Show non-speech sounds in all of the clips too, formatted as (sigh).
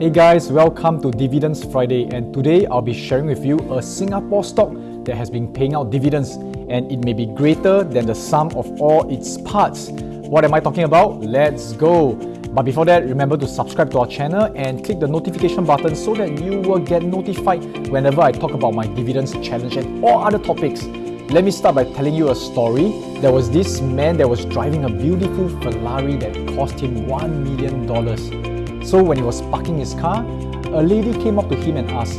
Hey guys, welcome to Dividends Friday and today I'll be sharing with you a Singapore stock that has been paying out dividends and it may be greater than the sum of all its parts. What am I talking about? Let's go! But before that, remember to subscribe to our channel and click the notification button so that you will get notified whenever I talk about my dividends challenge and all other topics. Let me start by telling you a story. There was this man that was driving a beautiful Ferrari that cost him $1 million. So when he was parking his car, a lady came up to him and asked,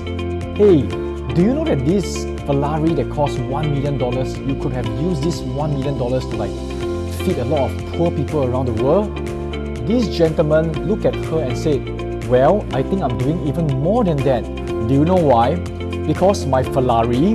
Hey, do you know that this Ferrari that cost $1 million, you could have used this $1 million to like feed a lot of poor people around the world? This gentleman looked at her and said, Well, I think I'm doing even more than that. Do you know why? Because my Ferrari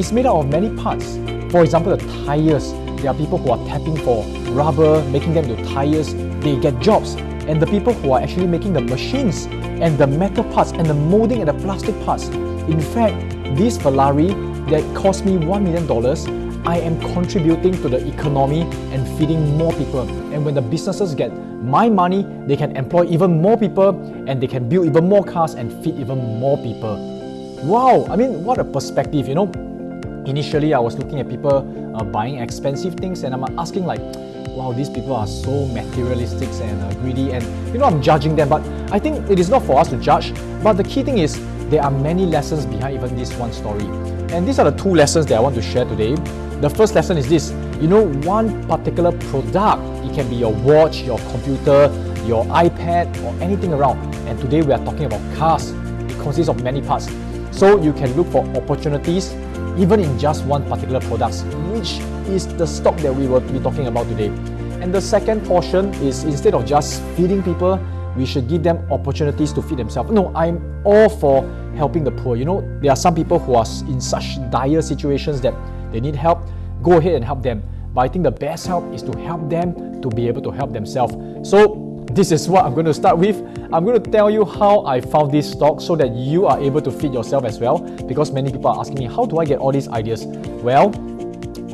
is made out of many parts. For example, the tires. There are people who are tapping for rubber, making them into tires. They get jobs and the people who are actually making the machines and the metal parts and the molding and the plastic parts. In fact, this Ferrari that cost me $1 million, I am contributing to the economy and feeding more people. And when the businesses get my money, they can employ even more people and they can build even more cars and feed even more people. Wow, I mean, what a perspective, you know. Initially, I was looking at people uh, buying expensive things and I'm asking like, wow, these people are so materialistic and uh, greedy and you know, I'm judging them, but I think it is not for us to judge. But the key thing is there are many lessons behind even this one story. And these are the two lessons that I want to share today. The first lesson is this, you know, one particular product, it can be your watch, your computer, your iPad or anything around. And today we are talking about cars. It consists of many parts. So you can look for opportunities even in just one particular product, which is the stock that we will be talking about today. And the second portion is instead of just feeding people, we should give them opportunities to feed themselves. No, I'm all for helping the poor. You know, there are some people who are in such dire situations that they need help. Go ahead and help them. But I think the best help is to help them to be able to help themselves. So this is what I'm going to start with. I'm going to tell you how I found this stock so that you are able to feed yourself as well because many people are asking me, how do I get all these ideas? Well,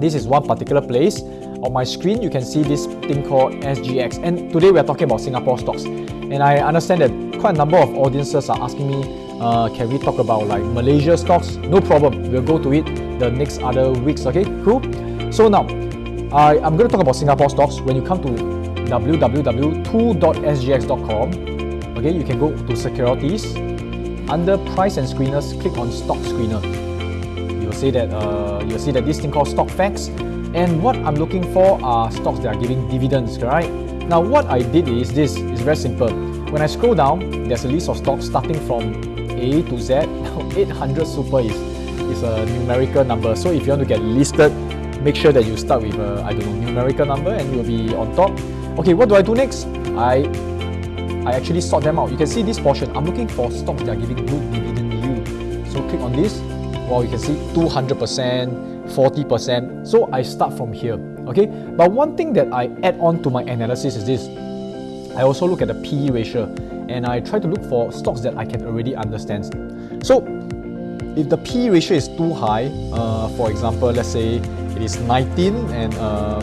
this is one particular place. On my screen, you can see this thing called SGX. And today we are talking about Singapore stocks. And I understand that quite a number of audiences are asking me, uh, can we talk about like Malaysia stocks? No problem. We'll go to it the next other weeks. Okay, cool. So now, I, I'm going to talk about Singapore stocks. When you come to www.2.sgx.com. Okay, you can go to securities. Under price and screeners, click on stock screener. You'll see that uh, you'll see that this thing called stock facts. And what I'm looking for are stocks that are giving dividends, right? Now, what I did is this is very simple. When I scroll down, there's a list of stocks starting from A to Z. (laughs) Now, 800 super is, is a numerical number. So if you want to get listed, make sure that you start with a, I don't know, numerical number and you'll be on top. Okay, what do I do next? I I actually sort them out. You can see this portion. I'm looking for stocks that are giving good dividend yield. So click on this. Well, you can see 200%, 40%. So I start from here. Okay, but one thing that I add on to my analysis is this. I also look at the PE ratio and I try to look for stocks that I can already understand. So if the PE ratio is too high, uh, for example, let's say it is 19 and uh,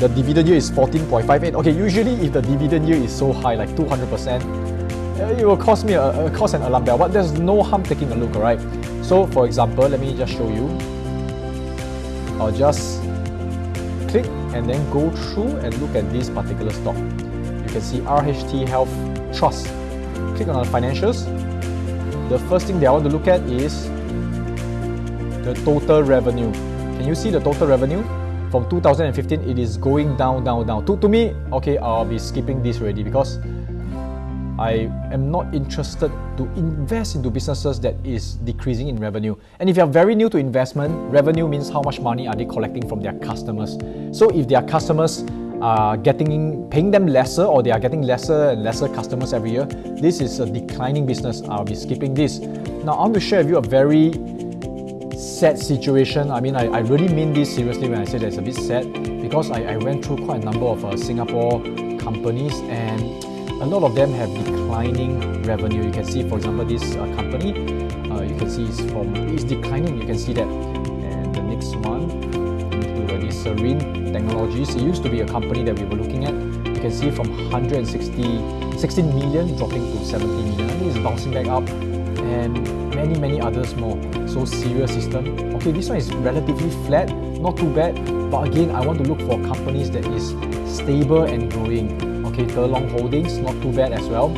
the dividend yield is 14.58. Okay, usually if the dividend yield is so high, like 200%, uh, it will cost me a, a cost an alarm bell, but there's no harm taking a look, alright? So for example, let me just show you. I'll just click and then go through and look at this particular stock. You can see RHT Health Trust. Click on the financials. The first thing that I want to look at is the total revenue. Can you see the total revenue? From 2015 it is going down down down to, to me okay I'll be skipping this already because I am not interested to invest into businesses that is decreasing in revenue. And if you're very new to investment, revenue means how much money are they collecting from their customers. So if their customers are getting paying them lesser or they are getting lesser and lesser customers every year, this is a declining business. I'll be skipping this. Now I want to share with you a very sad situation. I mean, I, I really mean this seriously when I say that it's a bit sad because I, I went through quite a number of uh, Singapore companies and a lot of them have declining revenue. You can see, for example, this uh, company, uh, you can see it's from it's declining. You can see that. And the next one, this Sarine Technologies. It used to be a company that we were looking at. You can see from 160, 16 million dropping to 70 million. I mean, it's bouncing back up and many, many others more. So Serial System. Okay, this one is relatively flat, not too bad. But again, I want to look for companies that is stable and growing. Okay, Telong Holdings, not too bad as well.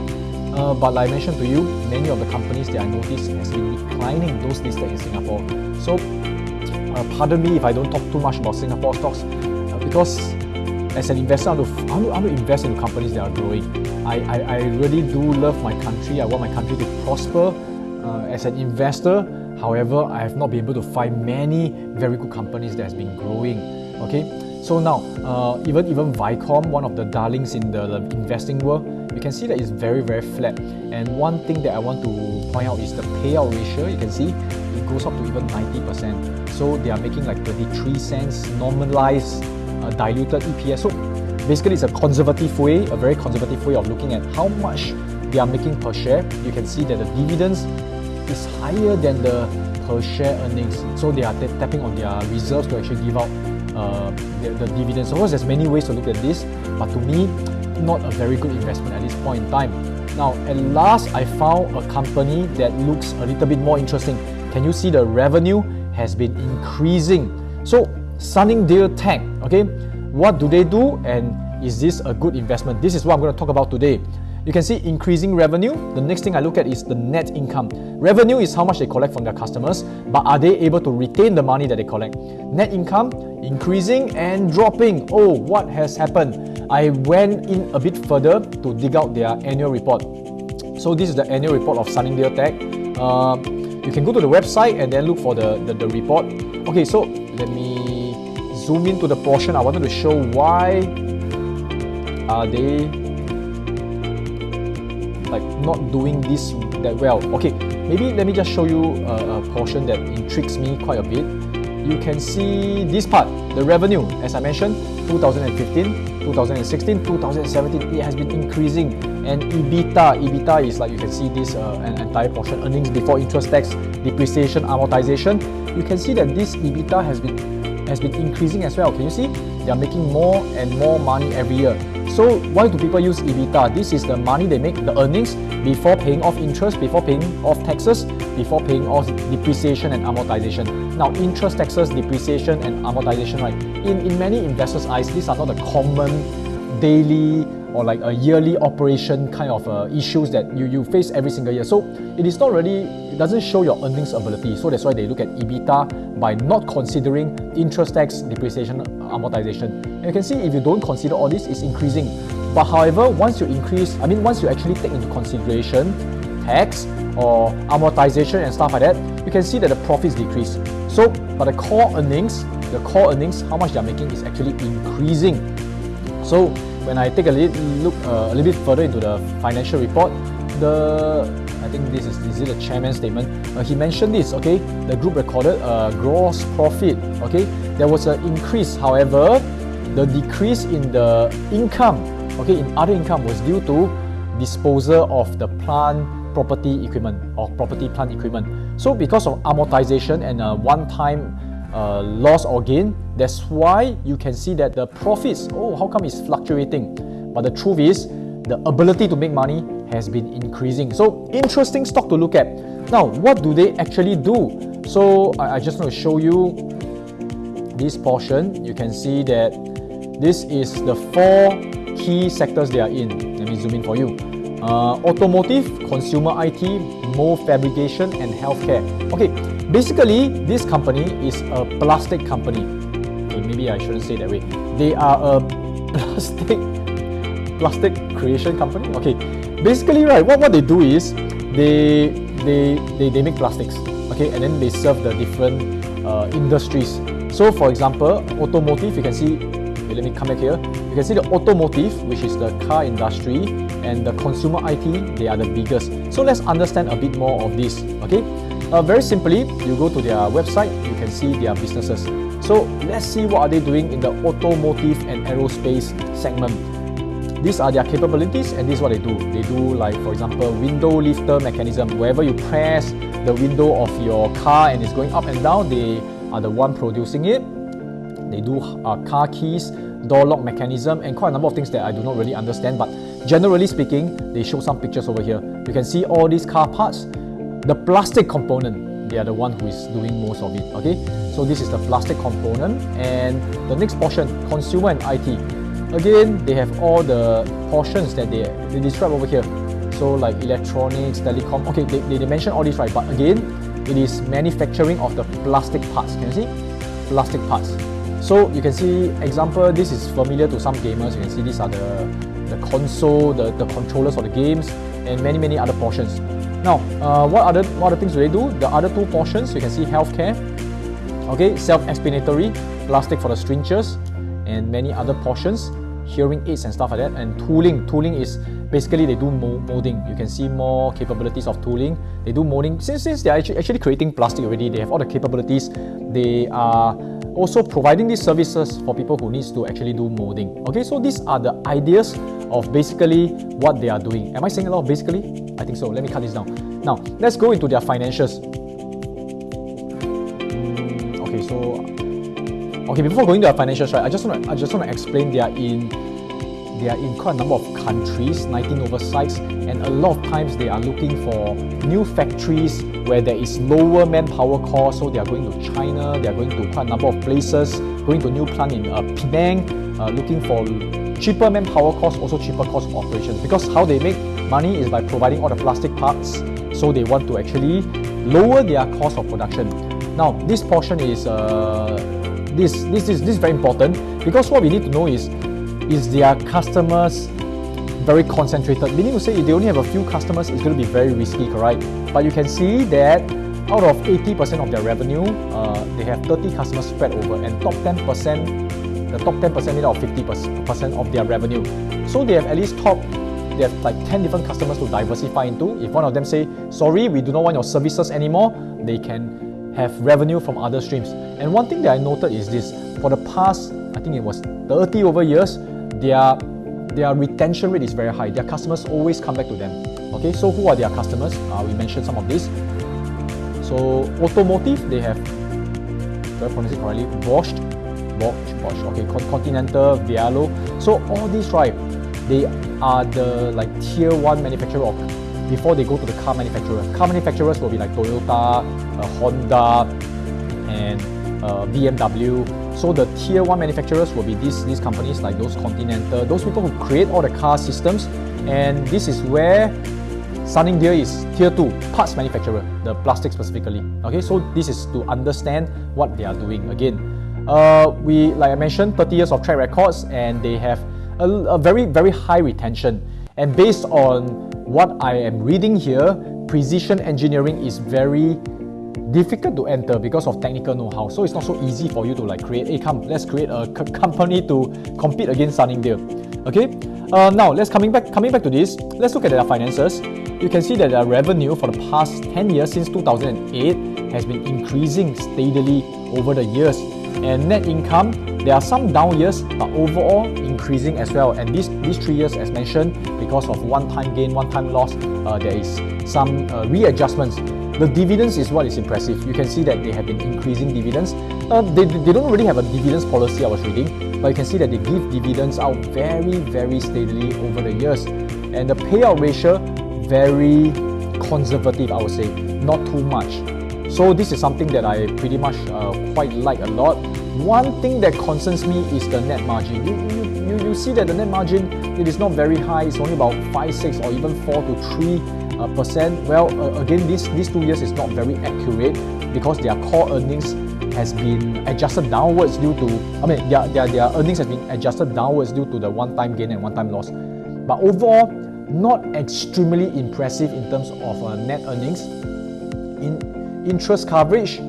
Uh, but like I mentioned to you, many of the companies that I noticed has been declining, those listed in Singapore. So, uh, pardon me if I don't talk too much about Singapore stocks, uh, because as an investor, I, want to, I want to invest in companies that are growing. I, I, I really do love my country. I want my country to prosper. As an investor, however, I have not been able to find many very good companies that has been growing. Okay, so now uh, even even Vicom, one of the darlings in the, the investing world, you can see that it's very very flat. And one thing that I want to point out is the payout ratio. You can see it goes up to even 90% so they are making like 33 cents normalized uh, diluted EPS so basically it's a conservative way a very conservative way of looking at how much they are making per share. You can see that the dividends is higher than the per share earnings so they are tapping on their reserves to actually give out uh, the, the dividends. Of course, there's many ways to look at this, but to me, not a very good investment at this point in time. Now, at last, I found a company that looks a little bit more interesting. Can you see the revenue has been increasing? So, Sunningdale Tech, okay, what do they do and is this a good investment? This is what I'm going to talk about today. You can see increasing revenue. The next thing I look at is the net income. Revenue is how much they collect from their customers, but are they able to retain the money that they collect? Net income increasing and dropping. Oh, what has happened? I went in a bit further to dig out their annual report. So this is the annual report of Sunningdale Tech. Uh, you can go to the website and then look for the, the, the report. Okay, so let me zoom into the portion. I wanted to show why are they like not doing this that well. Okay, maybe let me just show you a, a portion that intrigues me quite a bit. You can see this part, the revenue, as I mentioned, 2015, 2016, 2017, it has been increasing. And EBITDA, EBITDA is like you can see this uh, an entire portion, earnings before interest, tax, depreciation, amortization. You can see that this EBITDA has been has been increasing as well. Can you see? They are making more and more money every year. So why do people use EBITDA? This is the money they make, the earnings, before paying off interest, before paying off taxes, before paying off depreciation and amortization. Now, interest, taxes, depreciation, and amortization, right? In, in many investors' eyes, these are not the common daily or like a yearly operation kind of uh, issues that you, you face every single year. So it is not really, it doesn't show your earnings ability. So that's why they look at EBITDA by not considering interest tax, depreciation, amortization. And you can see if you don't consider all this, it's increasing. But however, once you increase, I mean, once you actually take into consideration tax or amortization and stuff like that, you can see that the profits decrease. So, but the core earnings, the core earnings, how much they're making is actually increasing. So, when I take a little look uh, a little bit further into the financial report, the I think this is is the chairman's statement. Uh, he mentioned this. Okay, the group recorded a gross profit. Okay, there was an increase. However, the decrease in the income, okay, in other income was due to disposal of the plant property equipment or property plant equipment. So because of amortization and a one-time uh, loss or gain, that's why you can see that the profits, oh, how come it's fluctuating? But the truth is, the ability to make money has been increasing. So interesting stock to look at. Now, what do they actually do? So I, I just want to show you this portion. You can see that this is the four key sectors they are in. Let me zoom in for you. Uh, automotive, consumer IT, mold fabrication, and healthcare. Okay, basically, this company is a plastic company. Okay, maybe I shouldn't say that way. They are a (laughs) plastic plastic creation company. Okay, basically, right, what, what they do is they they they, they make plastics. Okay, and then they serve the different uh, industries. So, for example, automotive, you can see Okay, let me come back here. You can see the automotive, which is the car industry, and the consumer IT, they are the biggest. So let's understand a bit more of this. Okay, uh, very simply, you go to their website, you can see their businesses. So let's see what are they doing in the automotive and aerospace segment. These are their capabilities and this is what they do. They do like for example window lifter mechanism. Wherever you press the window of your car and it's going up and down, they are the one producing it they do uh, car keys, door lock mechanism, and quite a number of things that I do not really understand. But generally speaking, they show some pictures over here. You can see all these car parts. The plastic component, they are the one who is doing most of it. Okay, so this is the plastic component, and the next portion, consumer and IT. Again, they have all the portions that they, they describe over here. So like electronics, telecom. Okay, they, they, they mention all this right, but again, it is manufacturing of the plastic parts. Can you see? Plastic parts. So you can see, example, this is familiar to some gamers. You can see these are the, the console, the, the controllers for the games, and many, many other portions. Now, uh, what other what other things do they do? The other two portions, you can see healthcare, okay, self-explanatory, plastic for the strings, and many other portions, hearing aids and stuff like that, and tooling. Tooling is basically they do molding. You can see more capabilities of tooling. They do molding. Since, since they're actually, actually creating plastic already, they have all the capabilities. They are also providing these services for people who needs to actually do molding. Okay, so these are the ideas of basically what they are doing. Am I saying a lot basically? I think so. Let me cut this down. Now, let's go into their financials. Okay, before going to their financials, right, I just want to I just want to explain they are in they are in quite a number of countries, 19 over sites, and a lot of times they are looking for new factories where there is lower manpower cost. So they are going to China, they are going to quite a number of places, going to new plant in uh, Penang, uh, looking for cheaper manpower cost, also cheaper cost of operations. Because how they make money is by providing all the plastic parts. So they want to actually lower their cost of production. Now this portion is uh, this this is this is very important because what we need to know is is their customers very concentrated. Meaning to say, if they only have a few customers, it's going to be very risky, correct? But you can see that out of 80% of their revenue, uh, they have 30 customers spread over, and top 10%, the top 10% made of 50% of their revenue. So they have at least top, they have like 10 different customers to diversify into. If one of them say, sorry, we do not want your services anymore, they can have revenue from other streams. And one thing that I noted is this, for the past, I think it was 30 over years, their their retention rate is very high. Their customers always come back to them. Okay, so who are their customers? Uh, we mentioned some of this. So automotive, they have, do I pronounce it correctly? Bosch, Bosch, Bosch. Okay, Continental, Valeo. So all these, right? They are the like tier one manufacturer of before they go to the car manufacturer. Car manufacturers will be like Toyota, uh, Honda, and uh, BMW. So the tier one manufacturers will be these, these companies like those Continental, those people who create all the car systems. And this is where Sunningdale is tier two, parts manufacturer, the plastic specifically. Okay, so this is to understand what they are doing. Again, uh, we, like I mentioned, 30 years of track records and they have a, a very, very high retention. And based on what I am reading here, precision engineering is very difficult to enter because of technical know-how. So it's not so easy for you to like create, hey come, let's create a company to compete against Sunningdale. Okay, uh, now let's coming back coming back to this. Let's look at their finances. You can see that their revenue for the past 10 years since 2008 has been increasing steadily over the years. And net income, there are some down years, but overall increasing as well. And these, these three years, as mentioned, because of one-time gain, one-time loss, uh, there is some uh, readjustments the dividends is what is impressive. You can see that they have been increasing dividends. Uh, they, they don't really have a dividends policy I was reading, but you can see that they give dividends out very, very steadily over the years. And the payout ratio, very conservative, I would say, not too much. So this is something that I pretty much uh, quite like a lot. One thing that concerns me is the net margin. You, you, you, you see that the net margin, it is not very high. It's only about 5, 6 or even 4 to 3 uh, percent. Well, uh, again, this these two years is not very accurate because their core earnings has been adjusted downwards due to, I mean, their, their, their earnings has been adjusted downwards due to the one-time gain and one-time loss. But overall, not extremely impressive in terms of uh, net earnings. In interest coverage,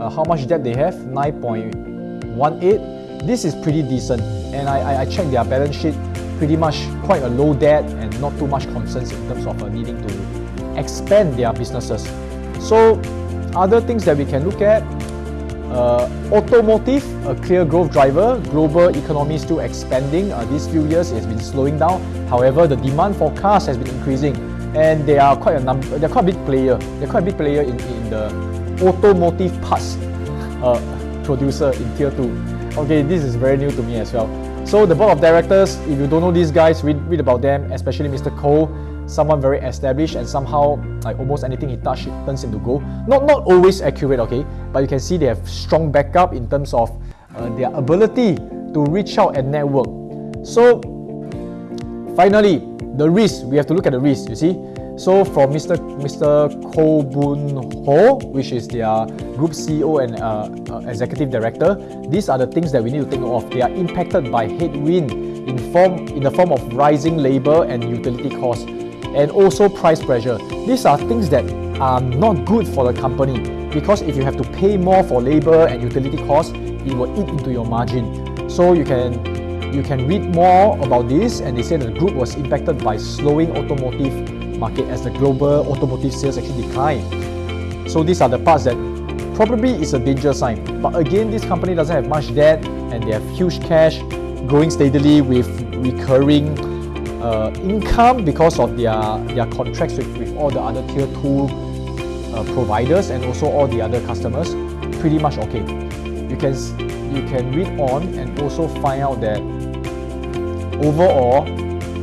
uh, how much debt they have? 9.18. This is pretty decent. And I, I, checked their balance sheet pretty much quite a low debt and not too much concerns in terms of uh, needing to expand their businesses. So other things that we can look at, uh, automotive, a clear growth driver. Global economy still expanding. Uh, these few years it's been slowing down. However, the demand for cars has been increasing, and they are quite a number. They're quite a big player. They're quite a big player in, in the automotive parts uh, producer in tier two. Okay, this is very new to me as well. So the board of directors, if you don't know these guys, read, read about them, especially Mr. Koh, someone very established and somehow like almost anything he touches turns into gold. Not not always accurate, okay, but you can see they have strong backup in terms of uh, their ability to reach out and network. So finally, the risk we have to look at the risk. You see, so from Mr. Mr. Khoo Boo Hor, which is their group CEO and uh, uh, executive director, these are the things that we need to think of. They are impacted by headwind in form in the form of rising labor and utility costs, and also price pressure. These are things that are not good for the company because if you have to pay more for labor and utility costs, it will eat into your margin. So you can you can read more about this and they say the group was impacted by slowing automotive market as the global automotive sales actually declined. So these are the parts that probably is a danger sign. But again, this company doesn't have much debt and they have huge cash growing steadily with recurring uh, income because of their, their contracts with, with all the other tier 2 uh, providers and also all the other customers. Pretty much okay. You can, you can read on and also find out that overall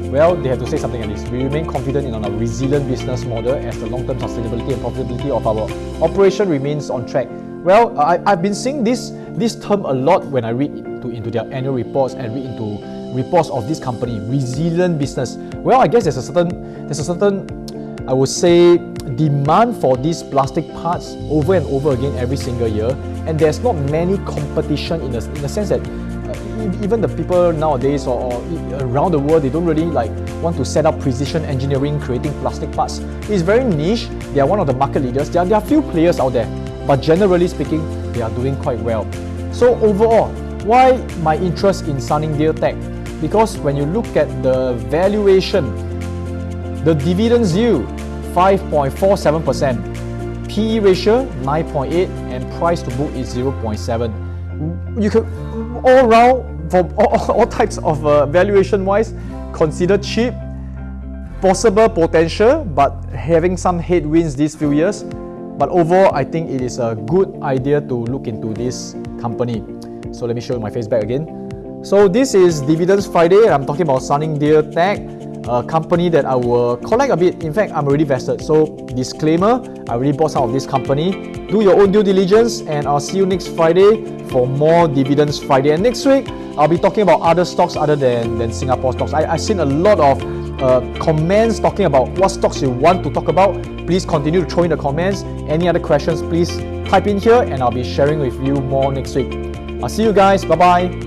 well, they have to say something like this. We remain confident in our resilient business model as the long-term sustainability and profitability of our operation remains on track. Well, I, I've been seeing this, this term a lot when I read into, into their annual reports and read into reports of this company, resilient business. Well, I guess there's a certain, there's a certain, I would say, demand for these plastic parts over and over again every single year, and there's not many competition in the, in the sense that even the people nowadays or, or, around the world, they don't really like want to set up precision engineering, creating plastic parts. It's very niche. They are one of the market leaders. There are, there are few players out there, but generally speaking, they are doing quite well. So overall, why my interest in Sunningdale Tech? Because when you look at the valuation, the dividend yield 5.47%, PE ratio 9.8, and price to book is 0.7. You could all round, for all, (laughs) all types of uh, valuation wise, considered cheap, possible potential, but having some headwinds these few years. But overall, I think it is a good idea to look into this company. So let me show you my face back again. So this is Dividends Friday, and I'm talking about Sunningdale Tech, a company that I will collect a bit. In fact, I'm already vested. So disclaimer, I already bought some of this company. Do your own due diligence, and I'll see you next Friday for more Dividends Friday. And next week, I'll be talking about other stocks other than, than Singapore stocks. I, I've seen a lot of uh, comments talking about what stocks you want to talk about. Please continue to throw in the comments. Any other questions, please type in here and I'll be sharing with you more next week. I'll see you guys. Bye bye.